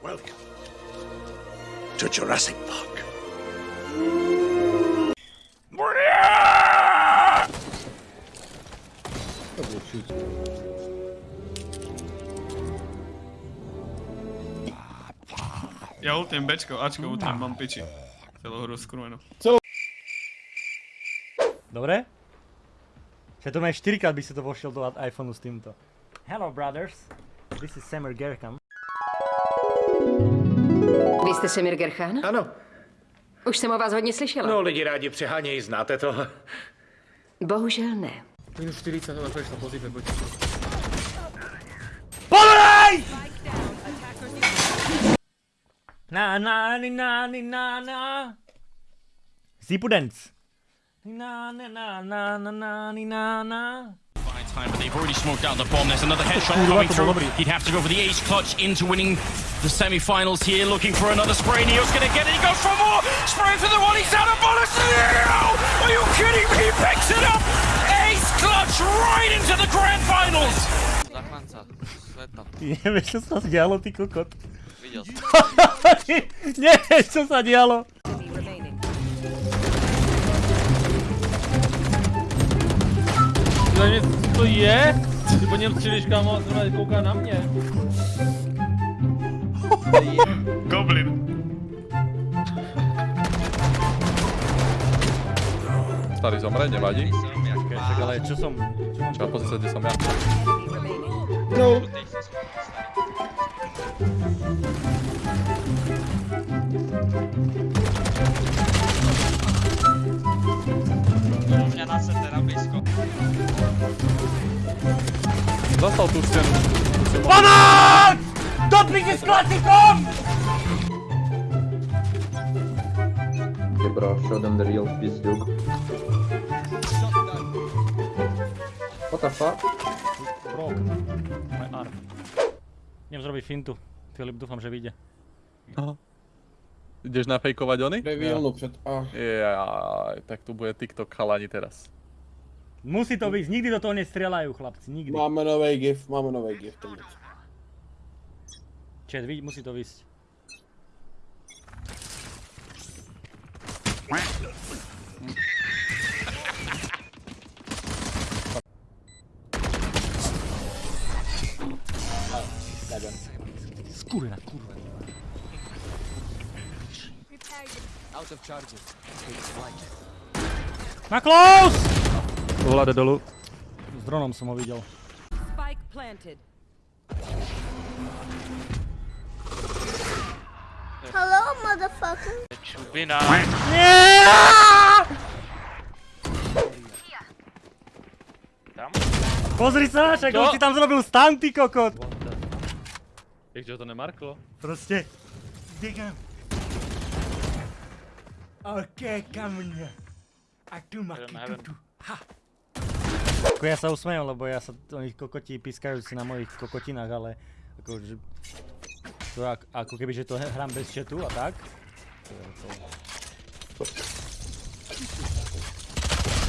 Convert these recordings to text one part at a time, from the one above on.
Welcome to Jurassic Park. Ja ultím Bčko, Ačko ultím, mám piči. Celú hru skrúmenú. Dobre? Že to má 4 krát by si to vošiel do iPhoneu s týmto. Hello brothers, this is Samir Gerkam. Vy jste Semir Gerchan? Ano, Už jsem o vás hodně slyšela. no lidi rádi přehánějí, znáte to. Bohužel ne. Minus 40, ale prešla pozíte, poďte. POVOLEJ! Na na ni na ni na na. Zipu dance. Na na na na na na ni na na. Time, but they've already smoked out the bomb. There's another headshot coming through. He'd have to go for the ace clutch into winning the semi-finals here, looking for another spray. Neo's going to get it. He goes for more. Spray for the one. He's out of bullets. Neo! Are you kidding me? He picks it up. Ace clutch right into the grand finals. Не, ме с одеяло ти кокот. Видел. Не, с одеяло. Za mnie tu je? Bo nie chcieliś kamo, kuka na mnie. Goblin. Starý zomre, nevadí. Však ale čo som... Čo mám Čo pozrieť sa, kde som ja. U mňa na CT na blízko. Zastal tú stenu. Pomoc! Doplňte s klasikom! Okay, bro, show them the real pizduke. What the fuck? Broke. My arm. Idem zrobiť fintu. Filip, dúfam, že vyjde. Ideš nafejkovať ony? Revealnu před A. Jaj, tak tu bude TikTok chalani teraz. Musí to byť, nikdy do toho nestrieľajú, chlapci, nikdy. Máme nový gif, máme nový gif. Čet, vidí, musí to vysť. Skurvená, kurva. Na close! Vláde dolu. S dronom som ho videl. Spike planted. Hello, motherfucker. Čubina. Tam? Pozri sa, však on si tam zrobil stun, ty kokot. Jak to nemarklo? Proste. Digam. OK, kameň. A tu ma heaven. tu. Ha. Ako ja sa usmejem, lebo ja sa oni kokoti pískajú si na mojich kokotinách, ale akože... To ako, ako keby, že to hrám bez chatu a tak. To...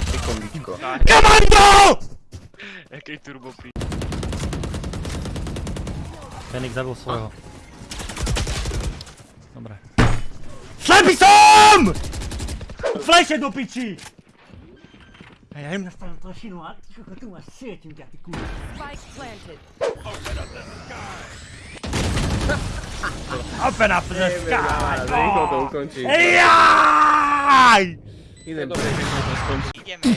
Sekundičko. KOMANDO! Jaký turbo pí. Fenix zabil svojho. Dobre. Slepý som! Fleše do piči! A ja idem na stranu plošinu a ty tu máš sieťu ťa, ty kurva. Spike planted. Open up the sky! Rýchlo to ukončí. Ejjaj! Idem Ideme.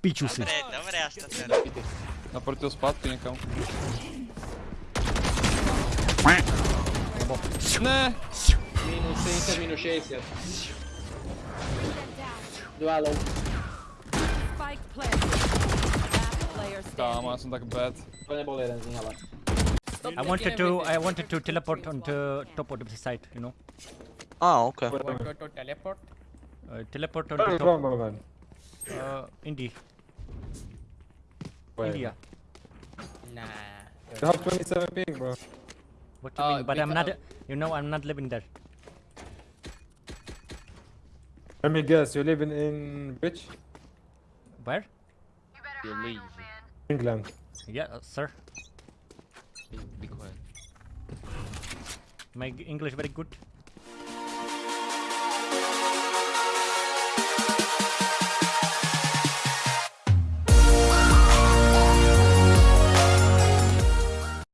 Piču si. Dobre, dobre, až to teraz. Naproti toho spátky niekam. Ne! Minus 70, minus 60. Dva low. Spike planted. Last player Kámo, ja standing. som tak bad. To nebol jeden z nich, ale. I wanted to I wanted to teleport onto top of the site, you know. Ah, ok. Teleport? Uh, teleport on the top. Uh, Indie. India. Nah. You have 27 ping, bro. What do you Uh, mean? But I'm not. You know, I'm not living there. Let me guess, You're living in which? Where? You leave. England. Yeah, uh, sir. Be, quiet. My English very good.